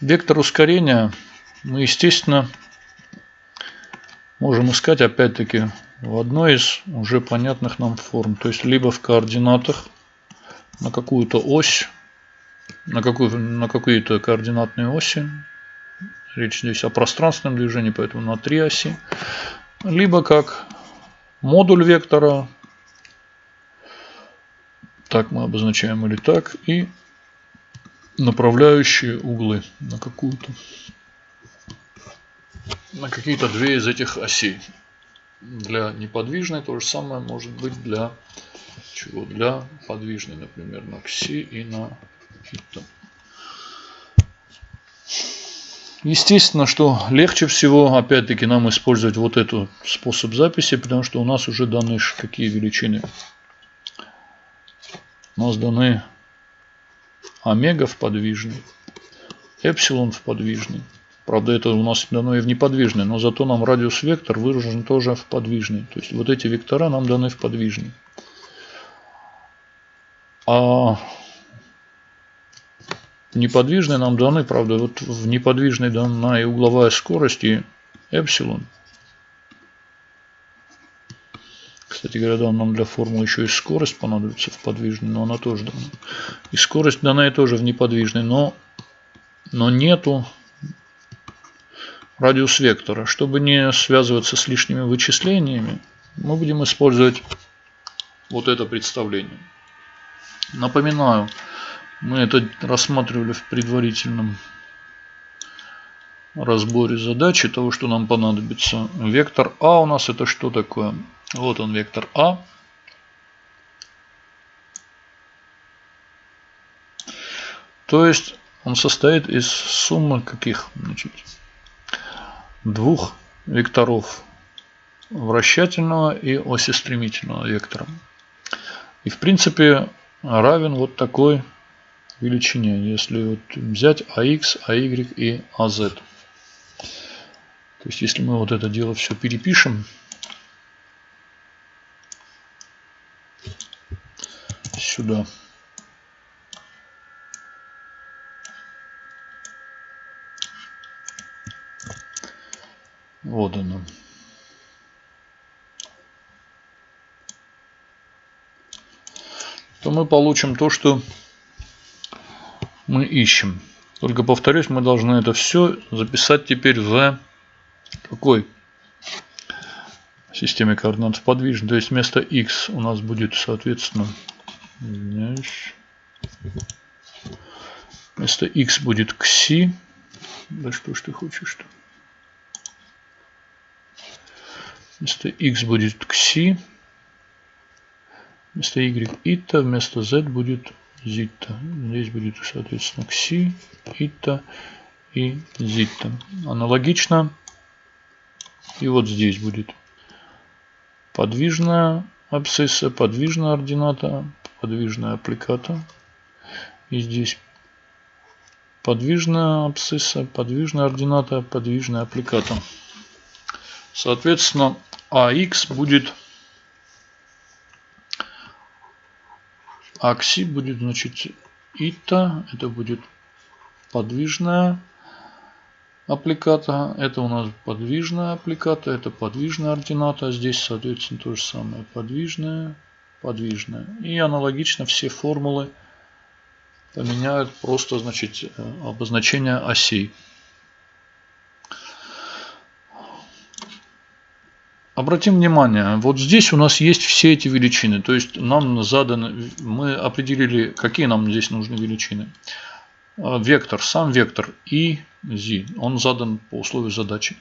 Вектор ускорения мы, естественно, можем искать опять-таки в одной из уже понятных нам форм. То есть либо в координатах на какую-то ось, на, какую, на какие-то координатные оси. Речь здесь о пространственном движении, поэтому на три оси. Либо как модуль вектора. Так мы обозначаем или так. И направляющие углы на какую-то на какие-то две из этих осей. Для неподвижной то же самое может быть для чего? Для подвижной, например, на кси и на хитта. Естественно, что легче всего, опять-таки, нам использовать вот этот способ записи, потому что у нас уже даны какие величины. У нас даны омега в подвижный, эпсилон в подвижный. Правда, это у нас дано и в неподвижный, но зато нам радиус вектор выражен тоже в подвижный. То есть вот эти вектора нам даны в подвижный. А неподвижные нам даны, правда, вот в неподвижной дана и угловая скорость и эпсилон. Кстати говоря, да, нам для формулы еще и скорость понадобится в подвижной, но она тоже дана. И скорость дана и тоже в неподвижной, но, но нету радиус вектора. Чтобы не связываться с лишними вычислениями, мы будем использовать вот это представление. Напоминаю, мы это рассматривали в предварительном разборе задачи того, что нам понадобится. Вектор А у нас это что такое? Вот он вектор А. То есть он состоит из суммы каких? Значит, двух векторов вращательного и оси стремительного вектора. И в принципе равен вот такой величине, если вот взять AX, AY и AZ. То есть если мы вот это дело все перепишем, сюда. Вот оно. То мы получим то, что мы ищем. Только повторюсь, мы должны это все записать теперь в какой системе координат подвижной. То есть вместо x у нас будет, соответственно, вместо x будет кси. Да что ж ты хочешь что? Вместо x будет кси. Вместо y ита, вместо z будет зита. Здесь будет, соответственно, кси, ита и зита. Аналогично. И вот здесь будет подвижная абсцисса, подвижная ордината, подвижная аппликата. И здесь подвижная абсцисса, подвижная ордината, подвижная аппликата. Соответственно, AX будет акси будет значит ита, это будет подвижная аппликата, это у нас подвижная аппликата, это подвижная ордината, здесь соответственно то же самое, подвижная, подвижная. И аналогично все формулы поменяют просто значит э, обозначение осей. Обратим внимание, вот здесь у нас есть все эти величины. То есть нам заданы, мы определили, какие нам здесь нужны величины. А, вектор, сам вектор и z, он задан по условию задачи.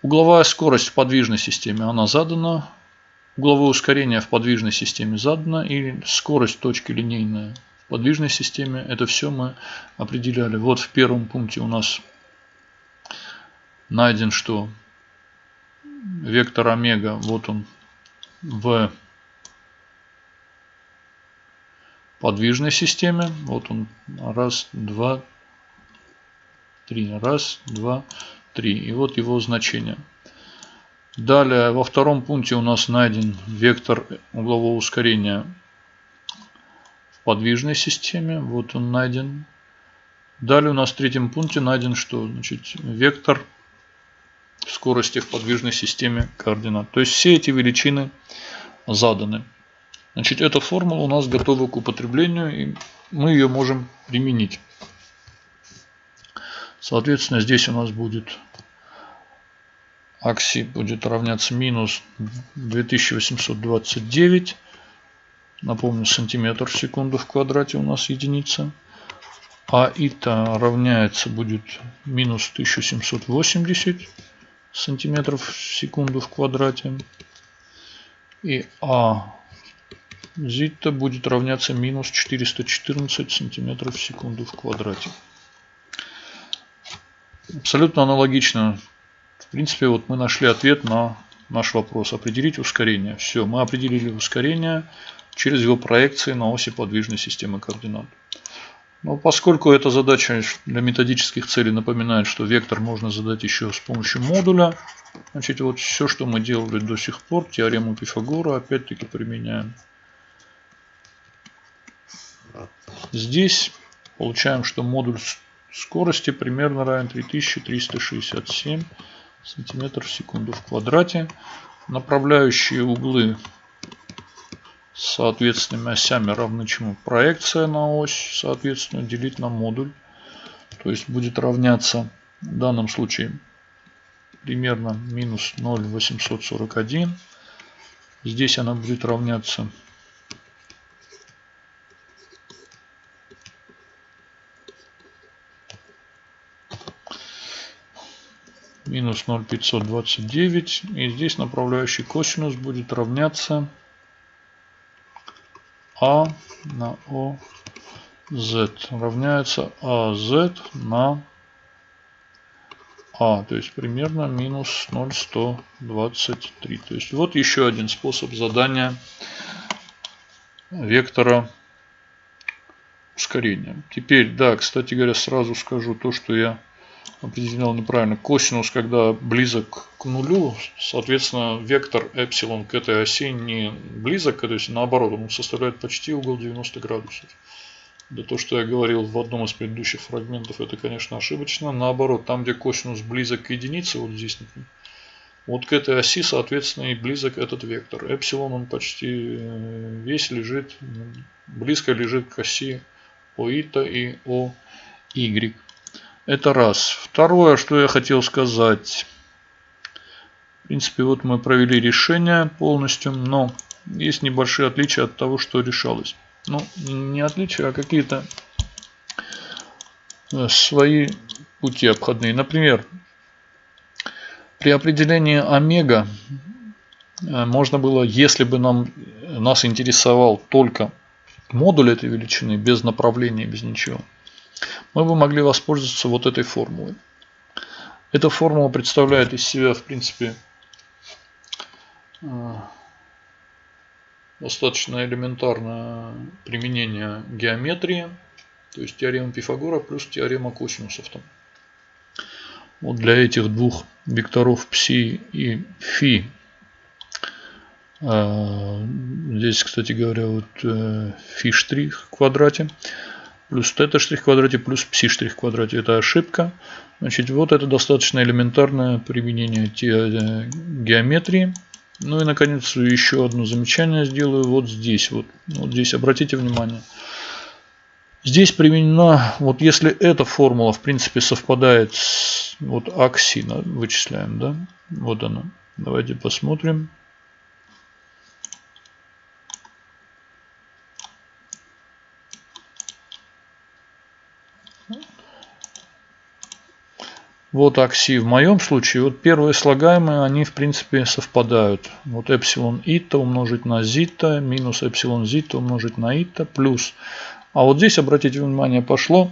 Угловая скорость в подвижной системе, она задана. Угловое ускорение в подвижной системе задано. И скорость точки линейная в подвижной системе. Это все мы определяли. Вот в первом пункте у нас найден что? вектор омега, вот он в подвижной системе. Вот он, раз, два, три, раз, два, три. И вот его значение. Далее во втором пункте у нас найден вектор углового ускорения в подвижной системе. Вот он найден. Далее у нас в третьем пункте найден что? Значит, вектор скорости в подвижной системе координат. То есть все эти величины заданы. Значит, эта формула у нас готова к употреблению, и мы ее можем применить. Соответственно, здесь у нас будет акси будет равняться минус 2829. Напомню, сантиметр в секунду в квадрате у нас единица. А ита равняется будет минус 1780 сантиметров в секунду в квадрате. И А зита будет равняться минус 414 сантиметров в секунду в квадрате. Абсолютно аналогично. В принципе, вот мы нашли ответ на наш вопрос. Определить ускорение. Все, мы определили ускорение через его проекции на оси подвижной системы координат. Но поскольку эта задача для методических целей напоминает, что вектор можно задать еще с помощью модуля, значит вот все, что мы делали до сих пор, теорему Пифагора опять-таки применяем. Здесь получаем, что модуль скорости примерно равен 3367 сантиметров в секунду в квадрате. Направляющие углы с соответственными осями равны чему? Проекция на ось, соответственно, делить на модуль. То есть будет равняться в данном случае примерно минус 0,841. Здесь она будет равняться минус 0,529. И здесь направляющий косинус будет равняться А на ОЗ равняется АЗ на А. То есть примерно минус 0,123. То есть вот еще один способ задания вектора ускорения. Теперь, да, кстати говоря, сразу скажу то, что я определил неправильно. Косинус, когда близок к нулю, соответственно, вектор эпсилон к этой оси не близок, то есть наоборот, он составляет почти угол 90 градусов. Да то, что я говорил в одном из предыдущих фрагментов, это, конечно, ошибочно. Наоборот, там, где косинус близок к единице, вот здесь, вот к этой оси, соответственно, и близок этот вектор. Эпсилон, он почти э, весь лежит, близко лежит к оси ОИТа и ОY. Это раз. Второе, что я хотел сказать. В принципе, вот мы провели решение полностью, но есть небольшие отличия от того, что решалось. Ну, не отличия, а какие-то э, свои пути обходные. Например, при определении омега э, можно было, если бы нам, нас интересовал только модуль этой величины, без направления, без ничего, мы бы могли воспользоваться вот этой формулой. Эта формула представляет из себя, в принципе, э, достаточно элементарное применение геометрии, то есть теорема Пифагора плюс теорема косинусов. Там. Вот для этих двух векторов пси и фи. Э, здесь, кстати говоря, вот э, фи в квадрате плюс тета штрих квадрате плюс пси штрих квадрате. Это ошибка. Значит, вот это достаточно элементарное применение э, геометрии. Ну и, наконец, еще одно замечание сделаю вот здесь. Вот, вот здесь обратите внимание. Здесь применена, вот если эта формула, в принципе, совпадает с вот аксина, вычисляем, да? Вот она. Давайте посмотрим. Вот акси в моем случае, вот первые слагаемые, они в принципе совпадают. Вот эпсилон ита умножить на зита, минус эпсилон зита умножить на ита, плюс. А вот здесь, обратите внимание, пошло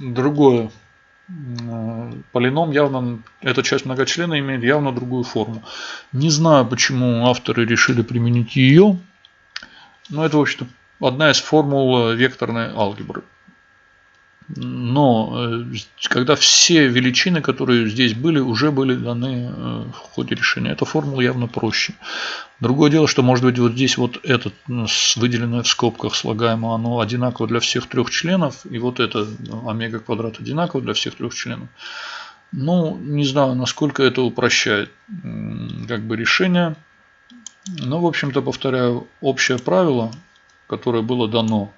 другое. Полином явно, эта часть многочлена имеет явно другую форму. Не знаю, почему авторы решили применить ее. Но это, в общем-то, одна из формул векторной алгебры. Но э, когда все величины, которые здесь были, уже были даны э, в ходе решения. Эта формула явно проще. Другое дело, что может быть вот здесь вот этот выделенное в скобках слагаемое, оно одинаково для всех трех членов, и вот это ну, омега квадрат одинаково для всех трех членов. Ну, не знаю, насколько это упрощает как бы решение. Но, в общем-то, повторяю, общее правило, которое было дано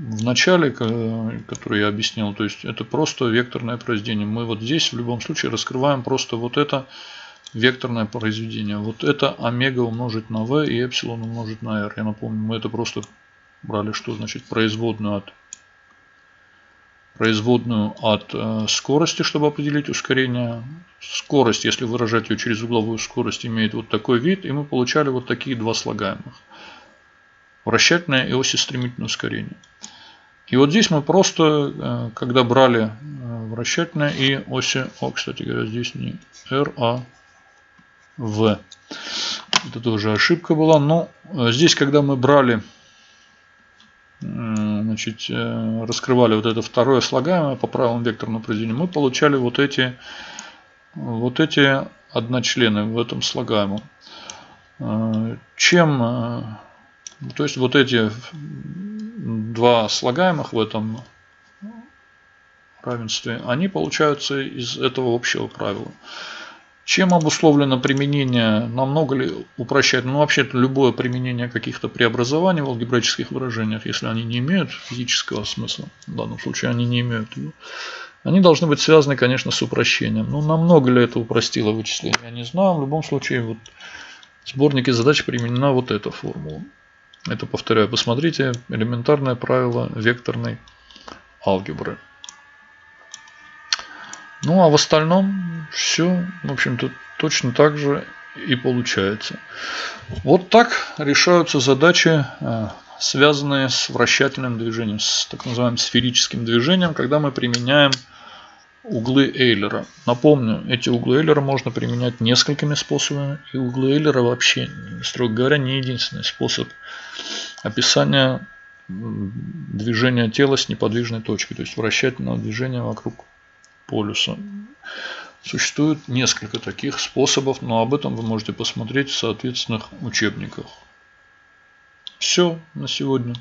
в начале, который я объяснил, то есть это просто векторное произведение. Мы вот здесь в любом случае раскрываем просто вот это векторное произведение. Вот это омега умножить на v и эпсилон умножить на r. Я напомню, мы это просто брали, что значит производную от производную от э, скорости, чтобы определить ускорение. Скорость, если выражать ее через угловую скорость, имеет вот такой вид. И мы получали вот такие два слагаемых. Вращательное и осистремительное ускорение. И вот здесь мы просто, э, когда брали э, вращательное и оси, о, кстати говоря, здесь не R, а V. Это тоже ошибка была. Но э, здесь, когда мы брали, значит, раскрывали вот это второе слагаемое по правилам векторного произведения, мы получали вот эти, вот эти одночлены в этом слагаемом. Чем, то есть вот эти два слагаемых в этом равенстве, они получаются из этого общего правила. Чем обусловлено применение, намного ли упрощает? Ну, вообще-то любое применение каких-то преобразований в алгебраических выражениях, если они не имеют физического смысла, в данном случае они не имеют, они должны быть связаны, конечно, с упрощением. Ну, намного ли это упростило вычисление, я не знаю. В любом случае, вот в сборнике задач применена вот эта формула. Это, повторяю, посмотрите, элементарное правило векторной алгебры. Ну, а в остальном все, в общем-то, точно так же и получается. Вот так решаются задачи, э, связанные с вращательным движением, с так называемым сферическим движением, когда мы применяем углы Эйлера. Напомню, эти углы Эйлера можно применять несколькими способами. И углы Эйлера вообще, строго говоря, не единственный способ описания движения тела с неподвижной точкой. То есть вращательного движения вокруг полюса. Существует несколько таких способов, но об этом вы можете посмотреть в соответственных учебниках. Все на сегодня.